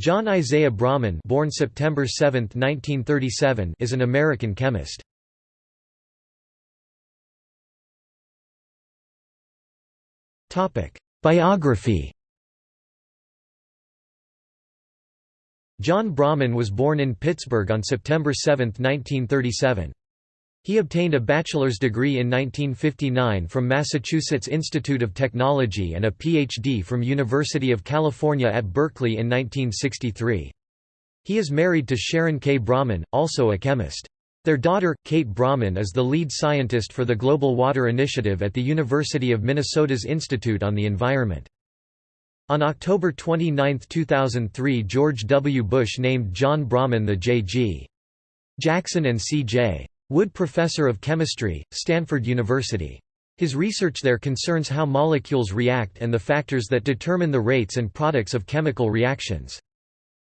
John Isaiah Brauman born September 7, 1937, is an American chemist. Biography John Brauman was born in Pittsburgh on September 7, 1937. He obtained a bachelor's degree in 1959 from Massachusetts Institute of Technology and a Ph.D. from University of California at Berkeley in 1963. He is married to Sharon K. Brauman, also a chemist. Their daughter, Kate Brauman is the lead scientist for the Global Water Initiative at the University of Minnesota's Institute on the Environment. On October 29, 2003 George W. Bush named John Brauman the J.G. Jackson and C.J. Wood Professor of Chemistry, Stanford University. His research there concerns how molecules react and the factors that determine the rates and products of chemical reactions.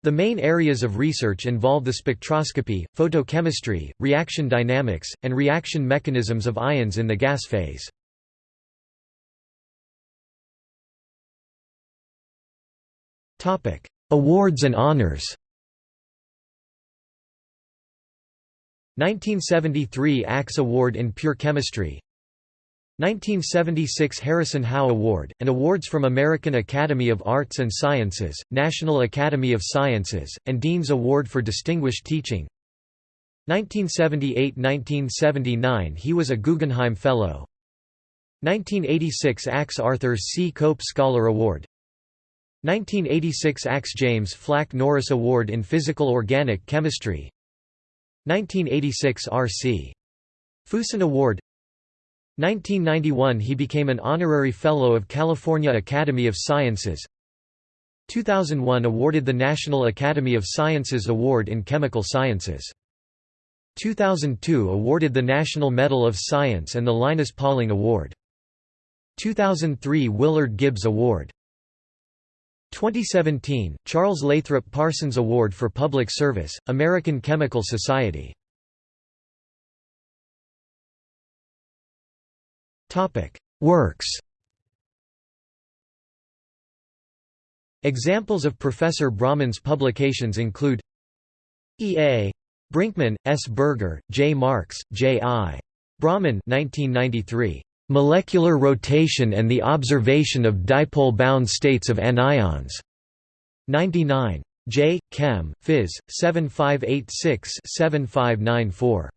The main areas of research involve the spectroscopy, photochemistry, reaction dynamics, and reaction mechanisms of ions in the gas phase. Awards and honors 1973 ACS Award in Pure Chemistry. 1976 Harrison Howe Award, and awards from American Academy of Arts and Sciences, National Academy of Sciences, and Dean's Award for Distinguished Teaching. 1978–1979 he was a Guggenheim Fellow. 1986 ACS Arthur C. Cope Scholar Award. 1986 ACS James Flack Norris Award in Physical Organic Chemistry 1986 R.C. Fuson Award. 1991 he became an honorary fellow of California Academy of Sciences. 2001 awarded the National Academy of Sciences Award in Chemical Sciences. 2002 awarded the National Medal of Science and the Linus Pauling Award. 2003 Willard Gibbs Award 2017, Charles Lathrop Parsons Award for Public Service, American Chemical Society. Works Examples of Professor Brauman's publications include E. A. Brinkman, S. Berger, J. Marks, J. I. Brahman 1993. Molecular rotation and the observation of dipole-bound states of anions. 99. J. Chem. Phys. 7586-7594.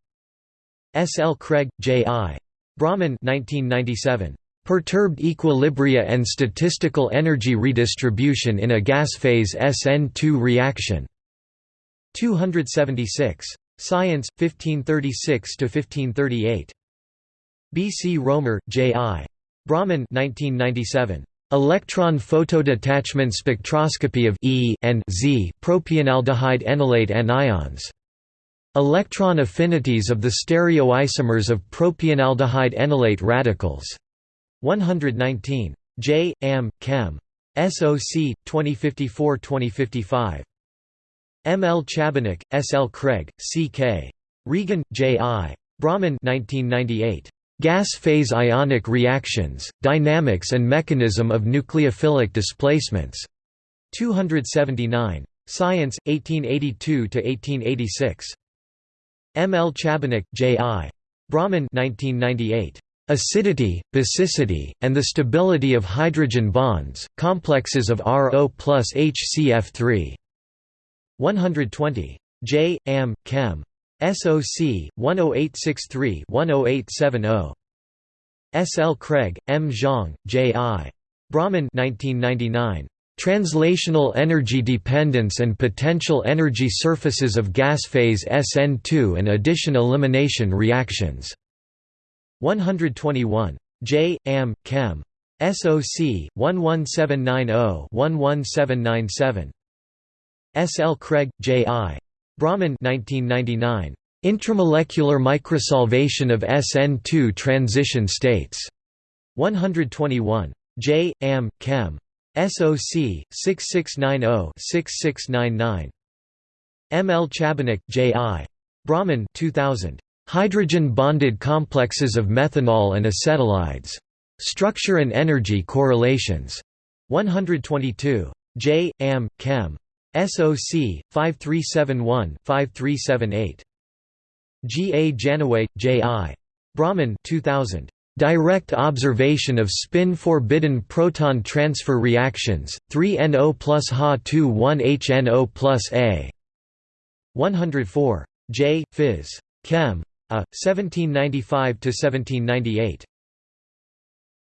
S. L. Craig, J. I. Brauman 1997. Perturbed equilibria and statistical energy redistribution in a gas phase SN2 reaction. 276. Science, 1536–1538. B. C. Romer, J. I. Brauman 1997. Electron photodetachment spectroscopy of E and Z propionaldehyde enolate anions. Electron affinities of the stereoisomers of propionaldehyde enolate radicals. 119. J. Am. Chem. SOC 2054-2055. M. L. Chabinyc, S. L. Craig, C. K. Regan, J. I. Brauman 1998. Gas phase ionic reactions, dynamics and mechanism of nucleophilic displacements. 279. Science, 1882–1886. M. L. Chabinyc, J. I. Brauman 1998. Acidity, basicity, and the stability of hydrogen bonds, complexes of RO plus HCF3. 120. J. Am. Chem. SOC 10863-10870. S. L. Craig, M. Zhang, J. I. Brauman 1999. Translational energy dependence and potential energy surfaces of gas phase SN2 and addition-elimination reactions. 121. J. Am. Chem. SOC 11790-11797. S. L. Craig, J. I. Brauman 1999. Intramolecular microsolvation of SN2 transition states. 121. J. Am. Chem. SOC 6690-6699. M. L. Chabinyc, J. I. Brauman 2000. Hydrogen bonded complexes of methanol and acetylides. Structure and energy correlations. 122. J. Am. Chem. SOC 5371-5378. G. A. Janaway, J. I. Brauman 2000. Direct observation of spin-forbidden proton transfer reactions, 3NO plus Ha21HNO plus A. 104. J. Phys. Chem. A. 1795–1798.